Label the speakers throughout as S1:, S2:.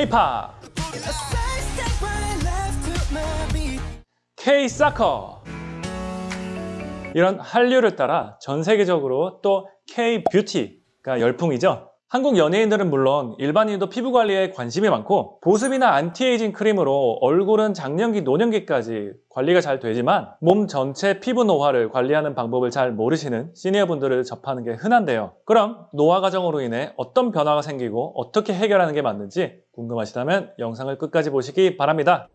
S1: K-pop, K-soccer 이런 한류를 따라 전 세계적으로 또 K-beauty가 열풍이죠. 한국 연예인들은 물론 일반인도 피부 관리에 관심이 많고 보습이나 안티에이징 크림으로 얼굴은 장년기, 노년기까지 관리가 잘 되지만 몸 전체 피부 노화를 관리하는 방법을 잘 모르시는 시니어분들을 접하는 게 흔한데요. 그럼 노화 과정으로 인해 어떤 변화가 생기고 어떻게 해결하는 게 맞는지 궁금하시다면 영상을 끝까지 보시기 바랍니다.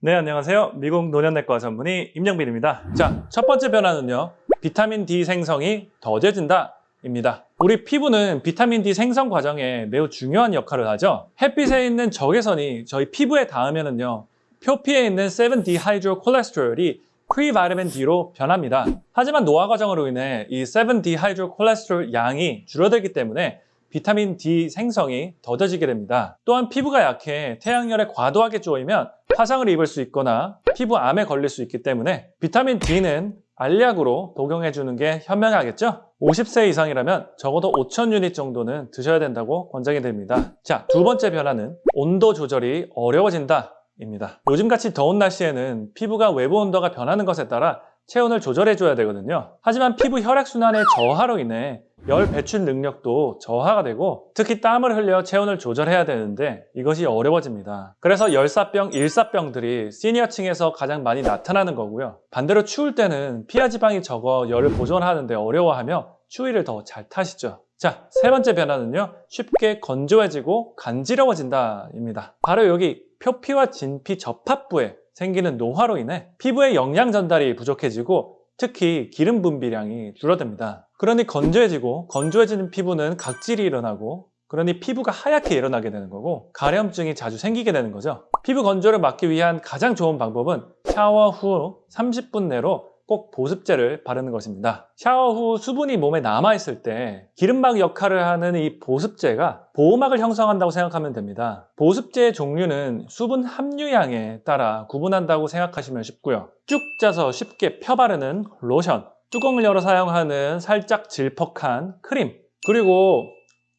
S1: 네, 안녕하세요. 미국 노년내과 전문의 임영빈입니다. 자, 첫 번째 변화는요. 비타민 D 생성이 더뎌진다. 입니다. 우리 피부는 비타민 D 생성 과정에 매우 중요한 역할을 하죠. 햇빛에 있는 적외선이 저희 피부에 닿으면은요. 표피에 있는 7-dehydrocholesterol이 previtamin D로 변합니다. 하지만 노화 과정으로 인해 이 7-dehydrocholesterol 양이 줄어들기 때문에 비타민 D 생성이 더뎌지게 됩니다. 또한 피부가 약해 태양열에 과도하게 쪼이면 화상을 입을 수 있거나 피부암에 걸릴 수 있기 때문에 비타민 D는 알약으로 복용해 주는 게 현명하겠죠? 50세 이상이라면 적어도 5,000 유닛 정도는 드셔야 된다고 권장이 됩니다. 자, 두 번째 변화는 온도 조절이 어려워진다 입니다. 요즘같이 더운 날씨에는 피부가 외부 온도가 변하는 것에 따라 체온을 조절해 줘야 되거든요. 하지만 피부 혈액순환의 저하로 인해 열 배출 능력도 저하가 되고 특히 땀을 흘려 체온을 조절해야 되는데 이것이 어려워집니다. 그래서 열사병, 일사병들이 시니어층에서 가장 많이 나타나는 거고요. 반대로 추울 때는 피하 지방이 적어 열을 보존하는데 어려워하며 추위를 더 잘 타시죠. 자, 세 번째 변화는요. 쉽게 건조해지고 간지러워진다 입니다. 바로 여기 표피와 진피 접합부에 생기는 노화로 인해 피부의 영양 전달이 부족해지고 특히 기름 분비량이 줄어듭니다. 그러니 건조해지고 건조해지는 피부는 각질이 일어나고 그러니 피부가 하얗게 일어나게 되는 거고 가려움증이 자주 생기게 되는 거죠. 피부 건조를 막기 위한 가장 좋은 방법은 샤워 후 30분 내로 꼭 보습제를 바르는 것입니다. 샤워 후 수분이 몸에 남아있을 때 기름막 역할을 하는 이 보습제가 보호막을 형성한다고 생각하면 됩니다. 보습제의 종류는 수분 함유량에 따라 구분한다고 생각하시면 쉽고요. 쭉 짜서 쉽게 펴 바르는 로션, 뚜껑을 열어 사용하는 살짝 질퍽한 크림, 그리고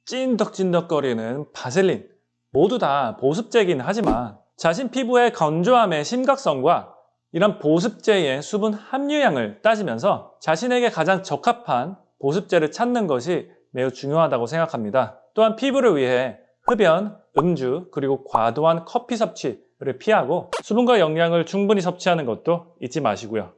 S1: 찐덕찐덕거리는 바셀린 모두 다 보습제이긴 하지만 자신 피부의 건조함의 심각성과 이런 보습제의 수분 함유량을 따지면서 자신에게 가장 적합한 보습제를 찾는 것이 매우 중요하다고 생각합니다. 또한 피부를 위해 흡연, 음주, 그리고 과도한 커피 섭취를 피하고 수분과 영양을 충분히 섭취하는 것도 잊지 마시고요.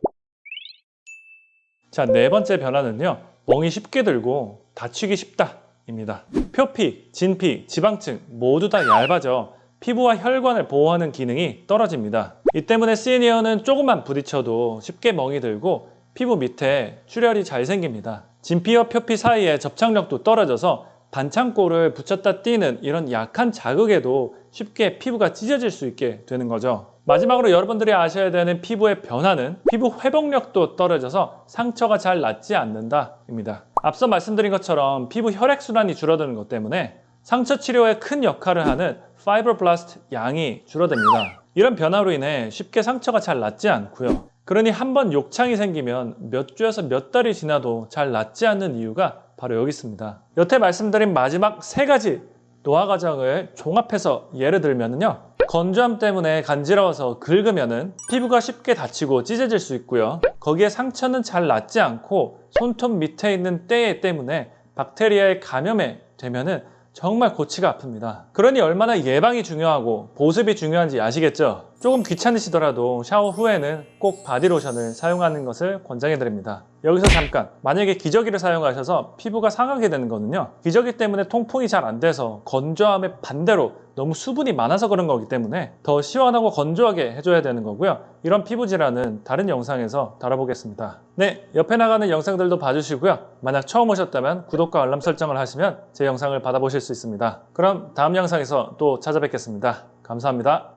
S1: 자, 네 번째 변화는요. 멍이 쉽게 들고 다치기 쉽다 입니다. 표피, 진피, 지방층 모두 다 얇아져 피부와 혈관을 보호하는 기능이 떨어집니다. 이 때문에 시니어는 조금만 부딪혀도 쉽게 멍이 들고 피부 밑에 출혈이 잘 생깁니다. 진피와 표피 사이에 접착력도 떨어져서 반창고를 붙였다 띄는 이런 약한 자극에도 쉽게 피부가 찢어질 수 있게 되는 거죠. 마지막으로 여러분들이 아셔야 되는 피부의 변화는 피부 회복력도 떨어져서 상처가 잘 낫지 않는다 입니다. 앞서 말씀드린 것처럼 피부 혈액순환이 줄어드는 것 때문에 상처 치료에 큰 역할을 하는 fibroblast 양이 줄어듭니다. 이런 변화로 인해 쉽게 상처가 잘 낫지 않고요. 그러니 한 번 욕창이 생기면 몇 주에서 몇 달이 지나도 잘 낫지 않는 이유가 바로 여기 있습니다. 여태 말씀드린 마지막 세 가지 노화 과정을 종합해서 예를 들면요. 건조함 때문에 간지러워서 긁으면 피부가 쉽게 다치고 찢어질 수 있고요. 거기에 상처는 잘 낫지 않고 손톱 밑에 있는 때 때문에 박테리아의 감염이 되면 정말 골치가 아픕니다. 그러니 얼마나 예방이 중요하고 보습이 중요한지 아시겠죠? 조금 귀찮으시더라도 샤워 후에는 꼭 바디로션을 사용하는 것을 권장해 드립니다. 여기서 잠깐 만약에 기저귀를 사용하셔서 피부가 상하게 되는 거는요 기저귀 때문에 통풍이 잘 안 돼서 건조함의 반대로 너무 수분이 많아서 그런 거기 때문에 더 시원하고 건조하게 해줘야 되는 거고요. 이런 피부 질환은 다른 영상에서 다뤄보겠습니다. 네 옆에 나가는 영상들도 봐주시고요. 만약 처음 오셨다면 구독과 알람 설정을 하시면 제 영상을 받아보실 수 있습니다. 그럼 다음 영상에서 또 찾아뵙겠습니다. 감사합니다